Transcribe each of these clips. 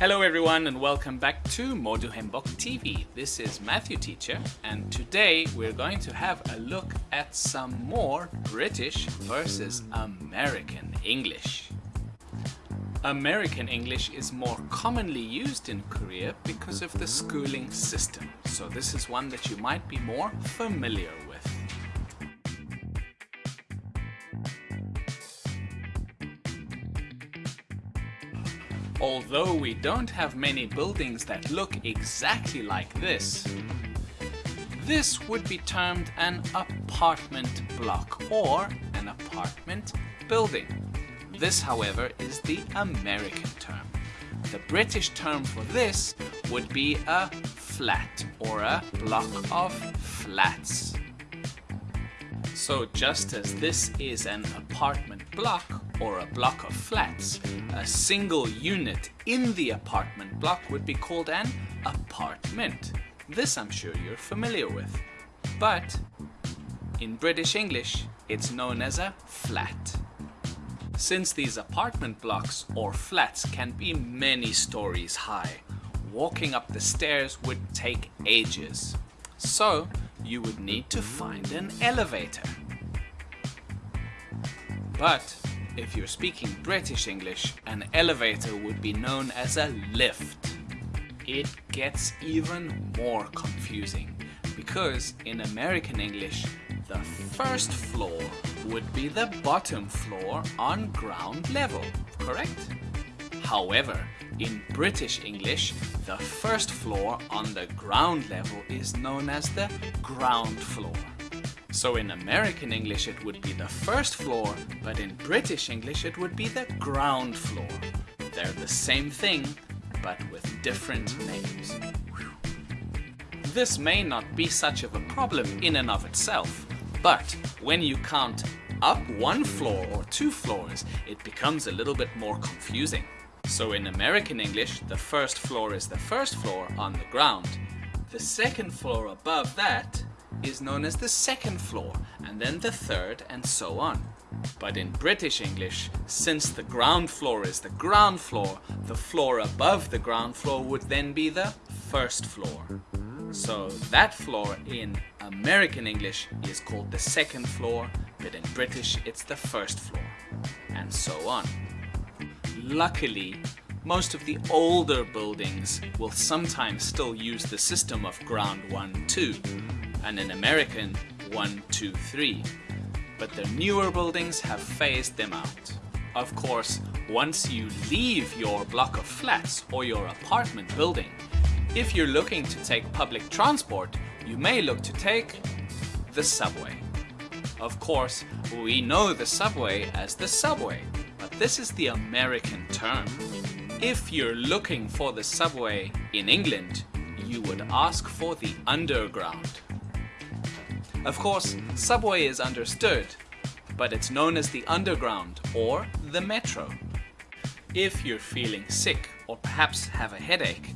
Hello everyone and welcome back to Modu Hembok TV. This is Matthew Teacher and today we're going to have a look at some more British versus American English. American English is more commonly used in Korea because of the schooling system, so this is one that you might be more familiar with. Although we don't have many buildings that look exactly like this, this would be termed an apartment block or an apartment building. This, however, is the American term. The British term for this would be a flat or a block of flats. So just as this is an apartment block or a block of flats, a single unit in the apartment block would be called an apartment. This I'm sure you're familiar with. But in British English, it's known as a flat. Since these apartment blocks or flats can be many stories high, walking up the stairs would take ages. So you would need to find an elevator. But if you're speaking British English, an elevator would be known as a lift. It gets even more confusing because in American English, the first floor would be the bottom floor on ground level, correct? However, in British English, the first floor on the ground level is known as the ground floor. So in American English it would be the first floor, but in British English it would be the ground floor. They're the same thing, but with different names. This may not be such of a problem in and of itself, but when you count up one floor or two floors, it becomes a little bit more confusing. So in American English, the first floor is the first floor on the ground. The second floor above that is known as the second floor, and then the third, and so on. But in British English, since the ground floor is the ground floor, the floor above the ground floor would then be the first floor. So that floor in American English is called the second floor, but in British it's the first floor, and so on. Luckily, most of the older buildings will sometimes still use the system of ground 1, 2, and in American 1, 2, 3. But the newer buildings have phased them out. Of course, once you leave your block of flats or your apartment building, if you're looking to take public transport, you may look to take the subway. Of course, we know the subway as the subway, but this is the American term. If you're looking for the subway in England, you would ask for the underground. Of course, subway is understood, but it's known as the underground or the metro. If you're feeling sick or perhaps have a headache,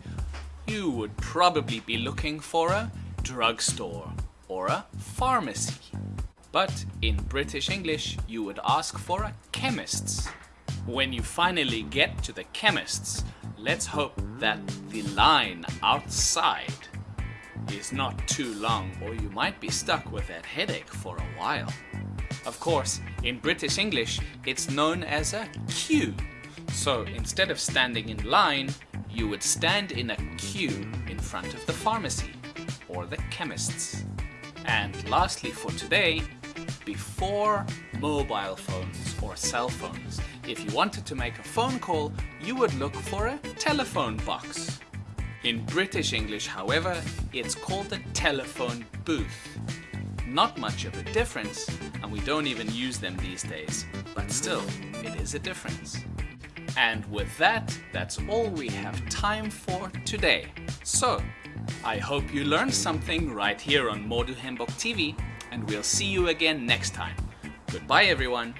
you would probably be looking for a drugstore or a pharmacy. But in British English, you would ask for a chemist's. When you finally get to the chemist's, let's hope that the line outside is not too long or you might be stuck with that headache for a while. Of course, in British English, it's known as a queue. So instead of standing in line, you would stand in a queue in front of the pharmacy or the chemists. And lastly for today, before mobile phones or cell phones, if you wanted to make a phone call, you would look for a telephone box. In British English, however, it's called a telephone booth. Not much of a difference, and we don't even use them these days, but still, it is a difference. And with that, that's all we have time for today. So, I hope you learned something right here on Moduhembok TV, and we'll see you again next time. Goodbye everyone!